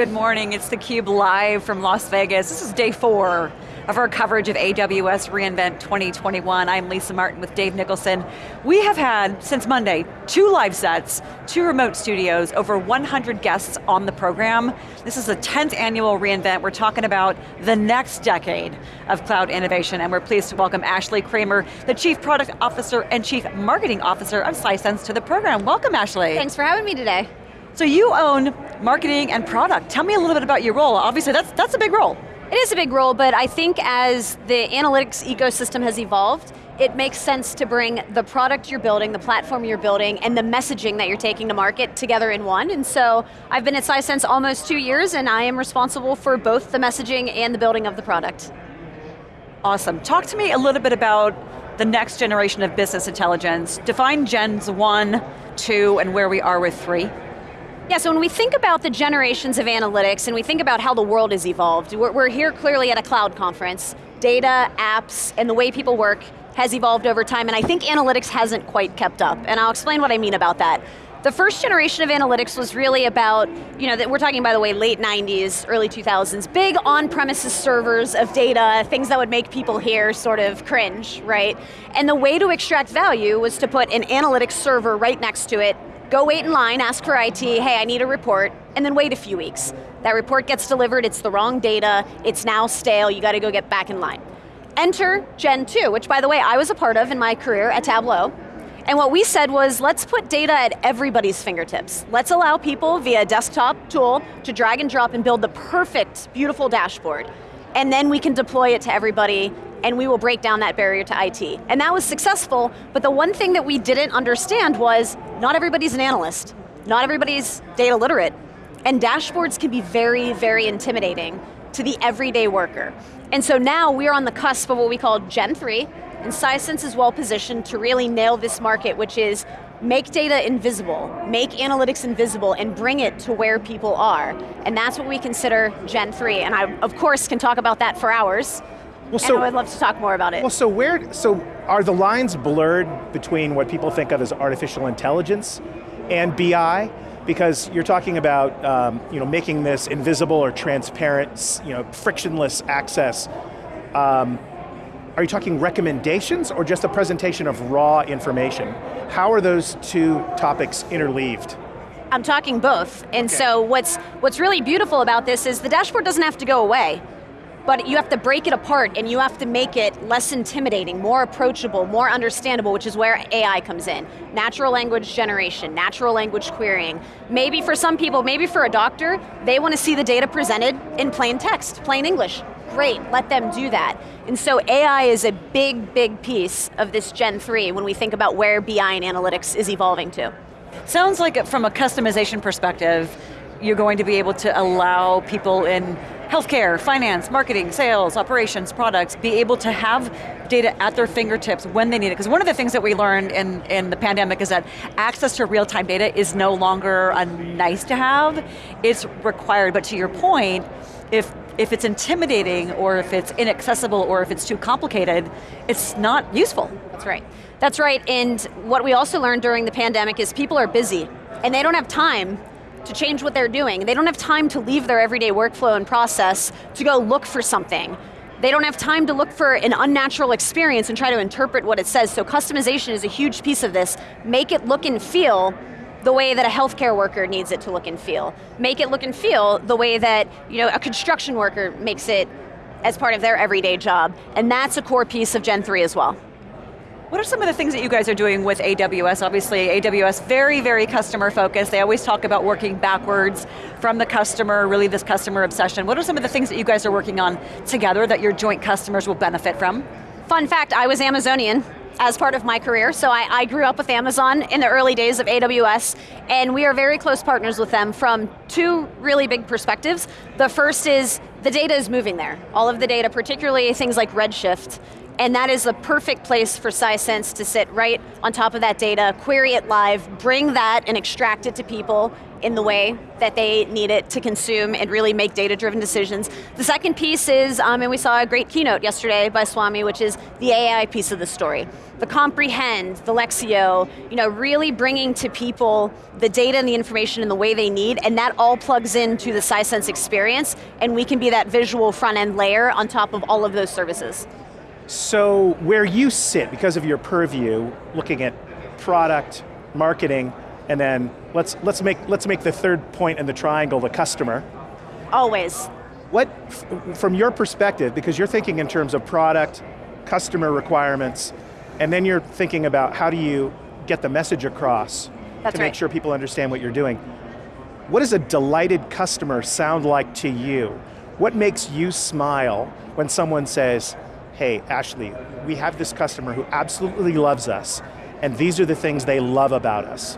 Good morning, it's theCUBE live from Las Vegas. This is day four of our coverage of AWS reInvent 2021. I'm Lisa Martin with Dave Nicholson. We have had, since Monday, two live sets, two remote studios, over 100 guests on the program. This is the 10th annual reInvent. We're talking about the next decade of cloud innovation, and we're pleased to welcome Ashley Kramer, the Chief Product Officer and Chief Marketing Officer of Sisense to the program. Welcome, Ashley. Thanks for having me today. So you own marketing and product. Tell me a little bit about your role. Obviously, that's, that's a big role. It is a big role, but I think as the analytics ecosystem has evolved, it makes sense to bring the product you're building, the platform you're building, and the messaging that you're taking to market together in one. And so I've been at Sisense almost two years, and I am responsible for both the messaging and the building of the product. Awesome. Talk to me a little bit about the next generation of business intelligence. Define gens one, two, and where we are with three. Yeah, so when we think about the generations of analytics and we think about how the world has evolved, we're, we're here clearly at a cloud conference. Data, apps, and the way people work has evolved over time, and I think analytics hasn't quite kept up, and I'll explain what I mean about that. The first generation of analytics was really about, you know, we're talking by the way, late 90s, early 2000s, big on-premises servers of data, things that would make people here sort of cringe, right? And the way to extract value was to put an analytics server right next to it, Go wait in line, ask for IT, hey, I need a report, and then wait a few weeks. That report gets delivered, it's the wrong data, it's now stale, you got to go get back in line. Enter Gen 2, which by the way, I was a part of in my career at Tableau. And what we said was, let's put data at everybody's fingertips. Let's allow people via desktop tool to drag and drop and build the perfect, beautiful dashboard. And then we can deploy it to everybody and we will break down that barrier to IT. And that was successful, but the one thing that we didn't understand was not everybody's an analyst, not everybody's data literate, and dashboards can be very, very intimidating to the everyday worker. And so now we're on the cusp of what we call Gen 3, and Sisense is well positioned to really nail this market, which is make data invisible, make analytics invisible, and bring it to where people are. And that's what we consider Gen 3, and I, of course, can talk about that for hours. Well, so, and I would love to talk more about it. Well, so where, so are the lines blurred between what people think of as artificial intelligence and BI? Because you're talking about um, you know, making this invisible or transparent, you know, frictionless access. Um, are you talking recommendations or just a presentation of raw information? How are those two topics interleaved? I'm talking both. And okay. so what's, what's really beautiful about this is the dashboard doesn't have to go away but you have to break it apart and you have to make it less intimidating, more approachable, more understandable, which is where AI comes in. Natural language generation, natural language querying. Maybe for some people, maybe for a doctor, they want to see the data presented in plain text, plain English. Great, let them do that. And so AI is a big, big piece of this Gen 3 when we think about where BI and analytics is evolving to. Sounds like from a customization perspective, you're going to be able to allow people in healthcare, finance, marketing, sales, operations, products, be able to have data at their fingertips when they need it. Because one of the things that we learned in, in the pandemic is that access to real-time data is no longer a nice to have, it's required. But to your point, if if it's intimidating or if it's inaccessible or if it's too complicated, it's not useful. That's right. That's right, and what we also learned during the pandemic is people are busy and they don't have time to change what they're doing. They don't have time to leave their everyday workflow and process to go look for something. They don't have time to look for an unnatural experience and try to interpret what it says, so customization is a huge piece of this. Make it look and feel the way that a healthcare worker needs it to look and feel. Make it look and feel the way that you know, a construction worker makes it as part of their everyday job. And that's a core piece of Gen 3 as well. What are some of the things that you guys are doing with AWS? Obviously, AWS very, very customer focused. They always talk about working backwards from the customer, really this customer obsession. What are some of the things that you guys are working on together that your joint customers will benefit from? Fun fact, I was Amazonian as part of my career, so I, I, grew up with Amazon in the early days of AWS, and we are very close partners with them from two really big perspectives. The first is, the data is moving there. All of the data, particularly things like Redshift, and that is a perfect place for Sisense to sit right on top of that data, query it live, bring that and extract it to people in the way that they need it to consume and really make data-driven decisions. The second piece is, um, and we saw a great keynote yesterday by Swami, which is the AI piece of the story. The comprehend, the Lexio, you know, really bringing to people the data and the information in the way they need, and that all plugs into the Sisense experience, and we can be that visual front-end layer on top of all of those services. So where you sit, because of your purview, looking at product, marketing, and then let's, let's, make, let's make the third point in the triangle the customer. Always. What, from your perspective, because you're thinking in terms of product, customer requirements, and then you're thinking about how do you get the message across That's to make right. sure people understand what you're doing. What does a delighted customer sound like to you? What makes you smile when someone says, hey, Ashley, we have this customer who absolutely loves us, and these are the things they love about us.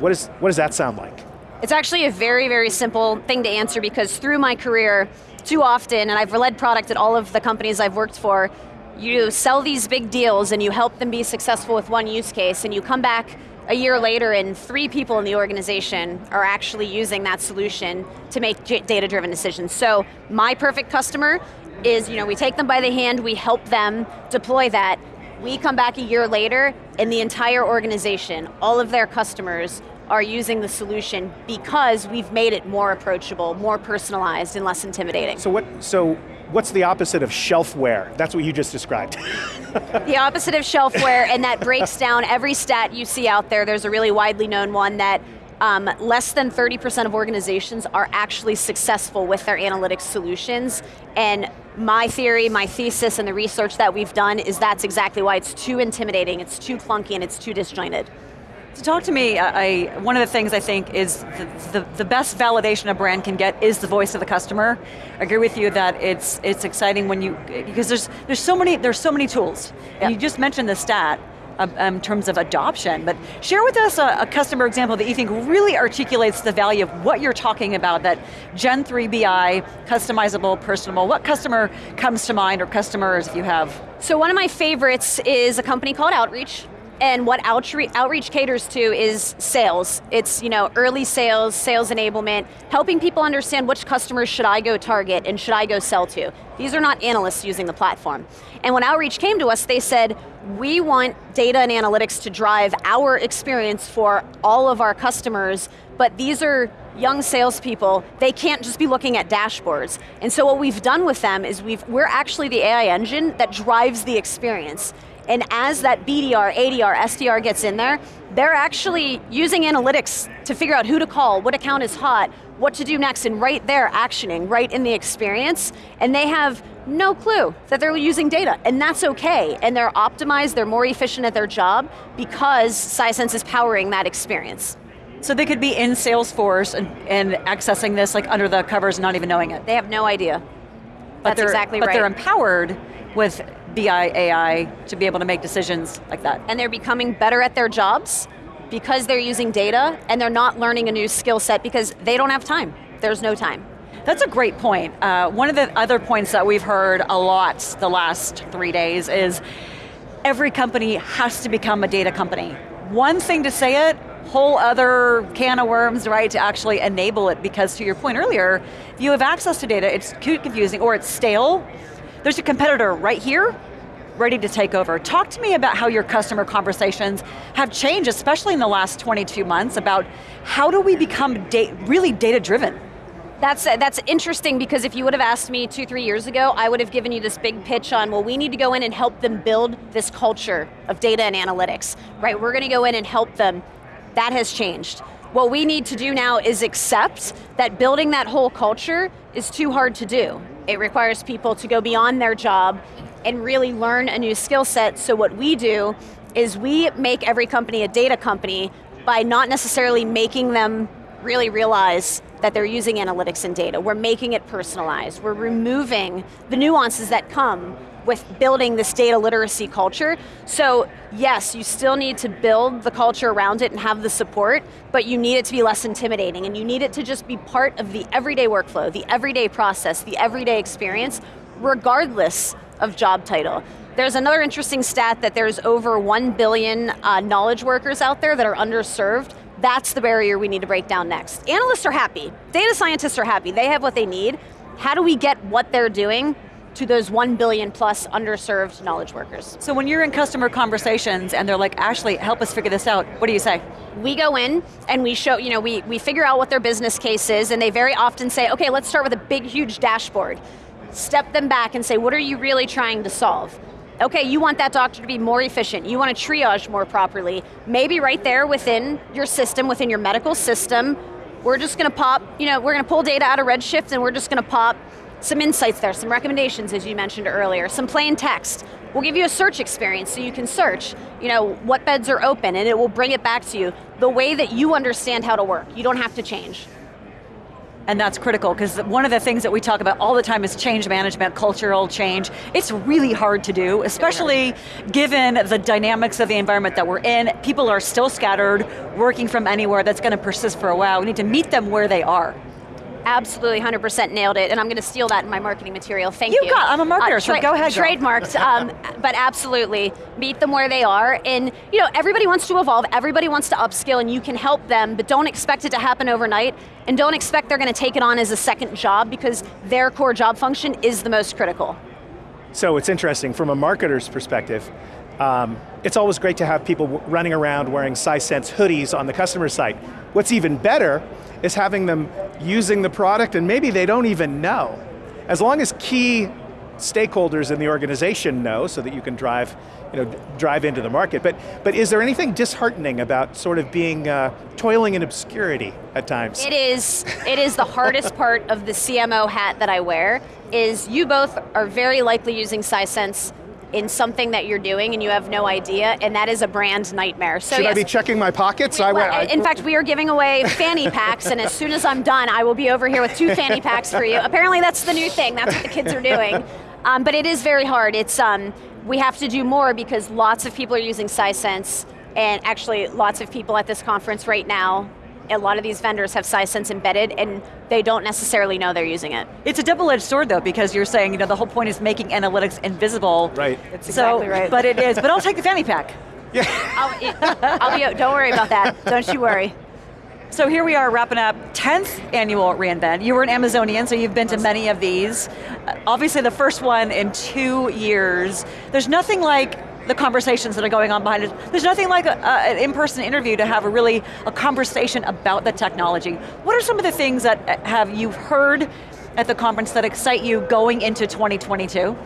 What, is, what does that sound like? It's actually a very, very simple thing to answer because through my career, too often, and I've led product at all of the companies I've worked for, you sell these big deals and you help them be successful with one use case and you come back a year later and three people in the organization are actually using that solution to make data-driven decisions. So my perfect customer is, you know, we take them by the hand, we help them deploy that, we come back a year later and the entire organization, all of their customers are using the solution because we've made it more approachable, more personalized, and less intimidating. So what, so what's the opposite of shelfware? That's what you just described. the opposite of shelfware, and that breaks down every stat you see out there. There's a really widely known one that um, less than 30% of organizations are actually successful with their analytics solutions, and my theory, my thesis, and the research that we've done is that's exactly why it's too intimidating, it's too clunky, and it's too disjointed. So talk to me, I, one of the things I think is the, the, the, best validation a brand can get is the voice of the customer. I agree with you that it's it's exciting when you, because there's there's so many, there's so many tools. Yep. And you just mentioned the stat, um, in terms of adoption, but share with us a, a, customer example that you think really articulates the value of what you're talking about, that Gen 3 BI, customizable, personable, what customer comes to mind, or customers you have? So one of my favorites is a company called Outreach, and what Outreach, Outreach caters to is sales. It's you know early sales, sales enablement, helping people understand which customers should I go target and should I go sell to. These are not analysts using the platform. And when Outreach came to us, they said, we want data and analytics to drive our experience for all of our customers, but these are young salespeople, they can't just be looking at dashboards. And so what we've done with them is we've, we're actually the AI engine that drives the experience. And as that BDR, ADR, SDR gets in there, they're actually using analytics to figure out who to call, what account is hot, what to do next, and right there, actioning, right in the experience, and they have no clue that they're using data, and that's okay, and they're optimized, they're more efficient at their job because Sisense is powering that experience. So they could be in Salesforce and, and accessing this like under the covers and not even knowing it. They have no idea. But That's exactly but right. But they're empowered with BI, AI to be able to make decisions like that. And they're becoming better at their jobs because they're using data and they're not learning a new skill set because they don't have time. There's no time. That's a great point. Uh, one of the other points that we've heard a lot the last three days is every company has to become a data company. One thing to say it, whole other can of worms, right, to actually enable it because to your point earlier, if you have access to data, it's too confusing or it's stale, there's a competitor right here ready to take over. Talk to me about how your customer conversations have changed, especially in the last 22 months, about how do we become da really data driven? That's, that's interesting because if you would have asked me two, three years ago, I would have given you this big pitch on, well, we need to go in and help them build this culture of data and analytics, right? We're going to go in and help them. That has changed. What we need to do now is accept that building that whole culture is too hard to do. It requires people to go beyond their job and really learn a new skill set. So what we do is we make every company a data company by not necessarily making them really realize that they're using analytics and data. We're making it personalized. We're removing the nuances that come with building this data literacy culture. So yes, you still need to build the culture around it and have the support, but you need it to be less intimidating and you need it to just be part of the everyday workflow, the everyday process, the everyday experience, regardless of job title. There's another interesting stat that there's over 1 billion uh, knowledge workers out there that are underserved. That's the barrier we need to break down next. Analysts are happy, data scientists are happy, they have what they need. How do we get what they're doing to those 1 billion plus underserved knowledge workers. So when you're in customer conversations and they're like, Ashley, help us figure this out, what do you say? We go in and we show, you know, we, we figure out what their business case is and they very often say, okay, let's start with a big, huge dashboard. Step them back and say, what are you really trying to solve? Okay, you want that doctor to be more efficient, you want to triage more properly. Maybe right there within your system, within your medical system, we're just going to pop, you know, we're going to pull data out of Redshift and we're just going to pop some insights there, some recommendations as you mentioned earlier, some plain text. We'll give you a search experience so you can search, you know, what beds are open and it will bring it back to you the way that you understand how to work. You don't have to change. And that's critical, because one of the things that we talk about all the time is change management, cultural change. It's really hard to do, especially given the dynamics of the environment that we're in. People are still scattered, working from anywhere, that's going to persist for a while. We need to meet them where they are. Absolutely, 100% nailed it, and I'm going to steal that in my marketing material, thank you. You got, I'm a marketer, uh, so go ahead. Trademarked, um, but absolutely, meet them where they are, and you know, everybody wants to evolve, everybody wants to upskill, and you can help them, but don't expect it to happen overnight, and don't expect they're going to take it on as a second job, because their core job function is the most critical. So it's interesting, from a marketer's perspective, um, it's always great to have people running around wearing Sisense hoodies on the customer site. What's even better is having them using the product and maybe they don't even know. As long as key stakeholders in the organization know so that you can drive, you know, drive into the market. But, but is there anything disheartening about sort of being, uh, toiling in obscurity at times? It is, it is the hardest part of the CMO hat that I wear, is you both are very likely using Sisense in something that you're doing and you have no idea, and that is a brand nightmare. So Should yes, I be checking my pockets? We, I, I, in fact, we are giving away fanny packs, and as soon as I'm done, I will be over here with two fanny packs for you. Apparently that's the new thing, that's what the kids are doing. Um, but it is very hard. It's um, We have to do more because lots of people are using Sisense, and actually lots of people at this conference right now a lot of these vendors have Sisense embedded and they don't necessarily know they're using it. It's a double-edged sword though, because you're saying, you know, the whole point is making analytics invisible. Right. That's so, exactly right. But it is, but I'll take the fanny pack. Yeah. I'll, I'll be, don't worry about that, don't you worry. So here we are wrapping up 10th annual reInvent. You were an Amazonian, so you've been to many of these. Obviously the first one in two years. There's nothing like the conversations that are going on behind it. There's nothing like a, a, an in-person interview to have a really, a conversation about the technology. What are some of the things that uh, have you heard at the conference that excite you going into 2022?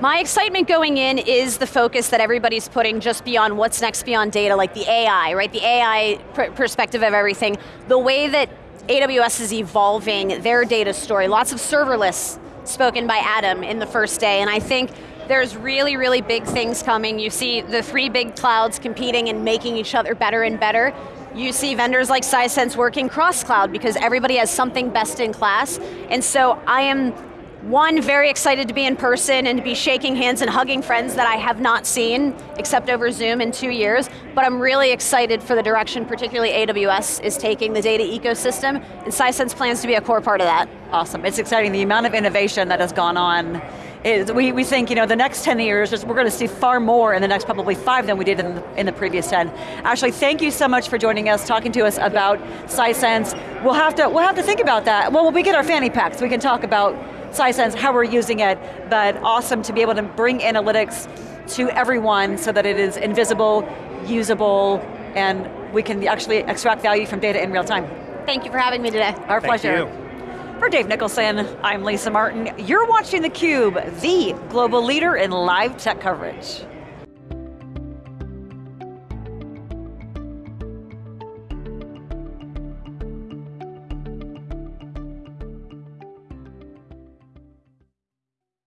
My excitement going in is the focus that everybody's putting just beyond what's next beyond data, like the AI, right? The AI pr perspective of everything. The way that AWS is evolving their data story, lots of serverless spoken by Adam in the first day, and I think there's really, really big things coming. You see the three big clouds competing and making each other better and better. You see vendors like Sisense working cross-cloud because everybody has something best in class. And so I am one, very excited to be in person and to be shaking hands and hugging friends that I have not seen, except over Zoom in two years, but I'm really excited for the direction, particularly AWS is taking the data ecosystem, and Sisense plans to be a core part of that. Awesome, it's exciting, the amount of innovation that has gone on is we, we think you know the next 10 years, we're going to see far more in the next probably five than we did in the, in the previous 10. Ashley, thank you so much for joining us, talking to us about Sisense. We'll have to, we'll have to think about that. Well, when we get our fanny packs, we can talk about Sisense, how we're using it, but awesome to be able to bring analytics to everyone so that it is invisible, usable, and we can actually extract value from data in real time. Thank you for having me today. Our Thank pleasure. You. For Dave Nicholson, I'm Lisa Martin. You're watching theCUBE, the global leader in live tech coverage.